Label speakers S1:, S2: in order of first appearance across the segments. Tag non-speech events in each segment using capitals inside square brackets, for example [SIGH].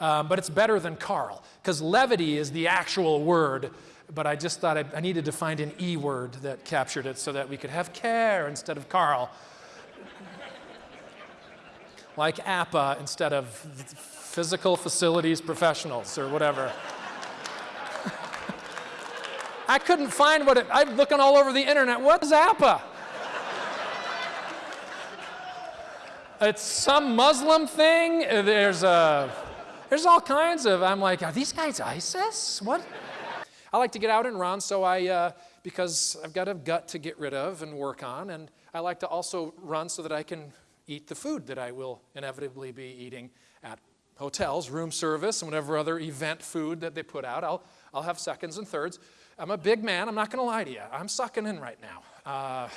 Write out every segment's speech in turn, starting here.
S1: Um, but it's better than Carl, because levity is the actual word, but I just thought I, I needed to find an E word that captured it so that we could have care instead of Carl. [LAUGHS] like APPA instead of physical facilities professionals or whatever. [LAUGHS] I couldn't find what it, I'm looking all over the internet. What is APPA? [LAUGHS] it's some Muslim thing. There's a, there's all kinds of, I'm like, are these guys ISIS? What? I like to get out and run, so I, uh, because I've got a gut to get rid of and work on, and I like to also run so that I can eat the food that I will inevitably be eating at hotels, room service, and whatever other event food that they put out. I'll, I'll have seconds and thirds. I'm a big man, I'm not going to lie to you. I'm sucking in right now.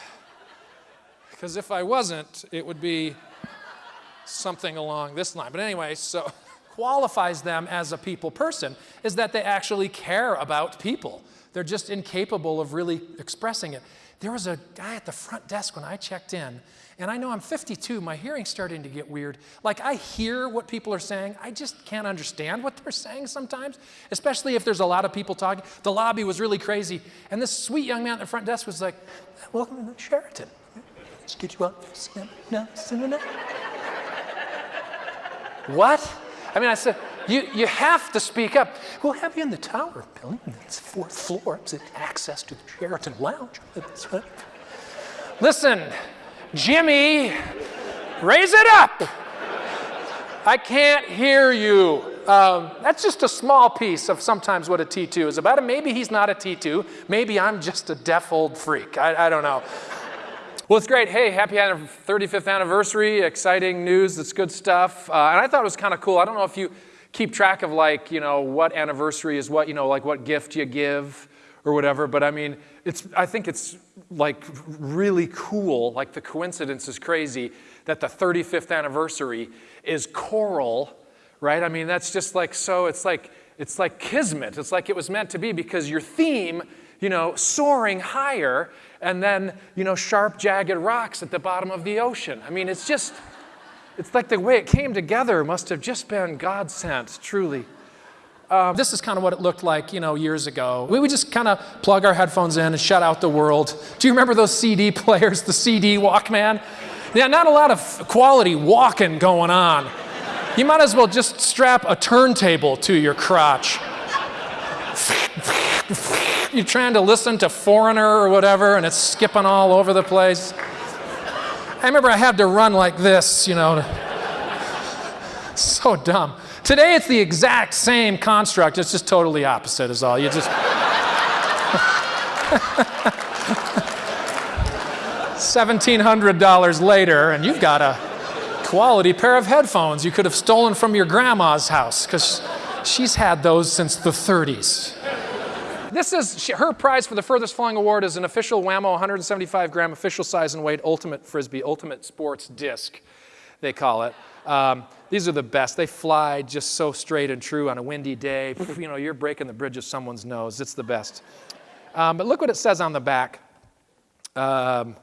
S1: Because uh, if I wasn't, it would be something along this line. But anyway, so qualifies them as a people person is that they actually care about people. They're just incapable of really expressing it. There was a guy at the front desk when I checked in, and I know I'm 52, my hearing's starting to get weird. Like I hear what people are saying, I just can't understand what they're saying sometimes, especially if there's a lot of people talking. The lobby was really crazy, and this sweet young man at the front desk was like, welcome to the Sheraton. Let's get you out. what? I mean, I said, you, you have to speak up. We'll have you in the tower building. It's fourth floor. It's access to the Sheraton Lounge. Listen, Jimmy, raise it up. I can't hear you. Um, that's just a small piece of sometimes what a T2 is about. And maybe he's not a T2. Maybe I'm just a deaf old freak. I, I don't know. Well, it's great. Hey, happy 35th anniversary. Exciting news. It's good stuff. Uh, and I thought it was kind of cool. I don't know if you keep track of like, you know, what anniversary is what, you know, like what gift you give or whatever. But I mean, it's, I think it's like really cool, like the coincidence is crazy that the 35th anniversary is coral, right? I mean, that's just like so, it's like, it's like kismet. It's like it was meant to be because your theme, you know, soaring higher and then, you know, sharp, jagged rocks at the bottom of the ocean. I mean, it's just, it's like the way it came together must have just been God sent, truly. Um, this is kind of what it looked like, you know, years ago. We would just kind of plug our headphones in and shut out the world. Do you remember those CD [LAUGHS] players, the CD Walkman? Yeah, not a lot of quality walking going on. You might as well just strap a turntable to your crotch. [LAUGHS] You're trying to listen to Foreigner or whatever, and it's skipping all over the place. I remember I had to run like this, you know. [LAUGHS] So dumb. Today it's the exact same construct, it's just totally opposite is all. You just [LAUGHS] $1,700 later and you've got a quality pair of headphones you could have stolen from your grandma's house because she's had those since the 30s. This is her prize for the furthest flying award is an official Wham-O 175 gram official size and weight ultimate frisbee, ultimate sports disc, they call it. Um, these are the best. They fly just so straight and true on a windy day. [LAUGHS] You know, you're breaking the bridge of someone's nose. It's the best. Um, but look what it says on the back. Um,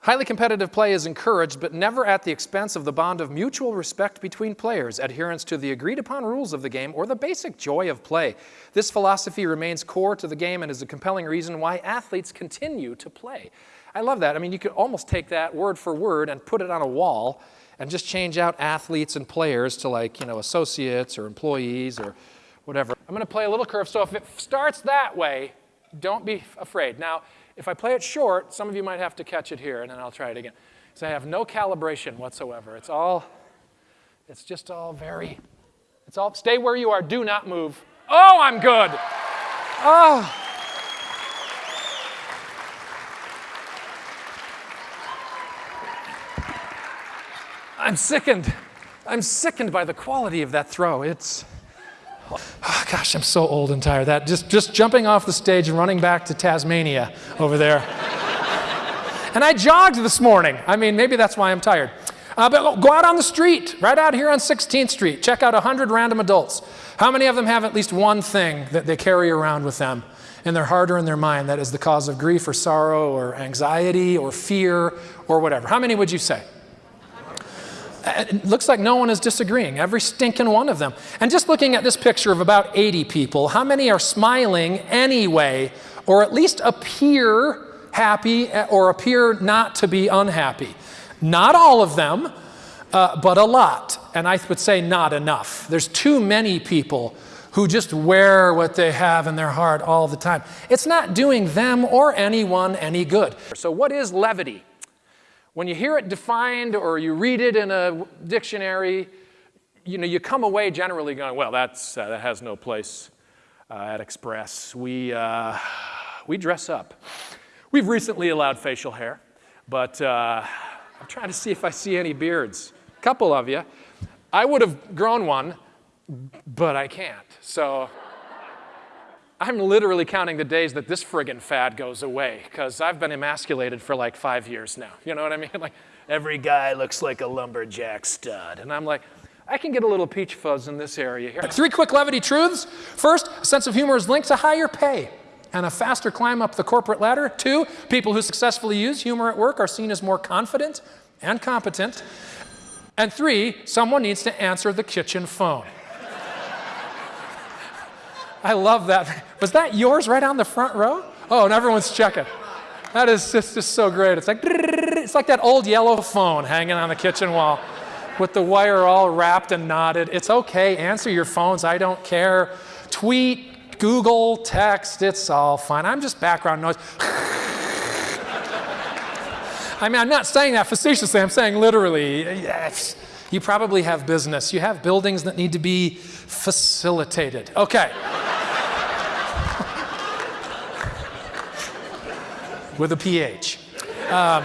S1: highly competitive play is encouraged, but never at the expense of the bond of mutual respect between players, adherence to the agreed upon rules of the game, or the basic joy of play. This philosophy remains core to the game and is a compelling reason why athletes continue to play. I love that. I mean, you could almost take that word for word and put it on a wall and just change out athletes and players to like, you know, associates or employees or whatever. I'm going to play a little curve. So if it starts that way, don't be afraid. Now, if I play it short, some of you might have to catch it here, and then I'll try it again. So I have no calibration whatsoever. It's all, it's just all very, it's all, stay where you are. Do not move. Oh, I'm good. Oh. I'm sickened. I'm sickened by the quality of that throw. It's, gosh, I'm so old and tired. That just, just jumping off the stage and running back to Tasmania over there. and I jogged this morning. I mean, maybe that's why I'm tired. Uh, but go out on the street, right out here on 16th Street. Check out 100 random adults. How many of them have at least one thing that they carry around with them in their heart or in their mind that is the cause of grief or sorrow or anxiety or fear or whatever? How many would you say? It looks like no one is disagreeing, every stinking one of them. And just looking at this picture of about 80 people, how many are smiling anyway, or at least appear happy or appear not to be unhappy? Not all of them, uh, but a lot. And I would say not enough. There's too many people who just wear what they have in their heart all the time. It's not doing them or anyone any good. So, what is levity? When you hear it defined or you read it in a dictionary, you know, you come away generally going, well, that's, uh, that has no place uh, at Express. We, uh, we dress up. We've recently allowed facial hair, but uh, I'm trying to see if I see any beards. A couple of you. I would have grown one, but I can't. So I'm literally counting the days that this friggin' fad goes away because I've been emasculated for like five years now. You know what I mean? [LAUGHS] Like every guy looks like a lumberjack stud. And I'm like, I can get a little peach fuzz in this area here. Three quick levity truths. First, a sense of humor is linked to higher pay and a faster climb up the corporate ladder. Two, people who successfully use humor at work are seen as more confident and competent. And three, someone needs to answer the kitchen phone. I love that. Was that yours right on the front row? Oh, and everyone's checking. That is just, just so great. It's like, it's like that old yellow phone hanging on the kitchen wall with the wire all wrapped and knotted. It's okay. Answer your phones. I don't care. Tweet, Google, text. It's all fine. I'm just background noise. [LAUGHS] I mean, I'm not saying that facetiously. I'm saying literally. Yes. You probably have business. You have buildings that need to be facilitated. Okay. With a PH. Um,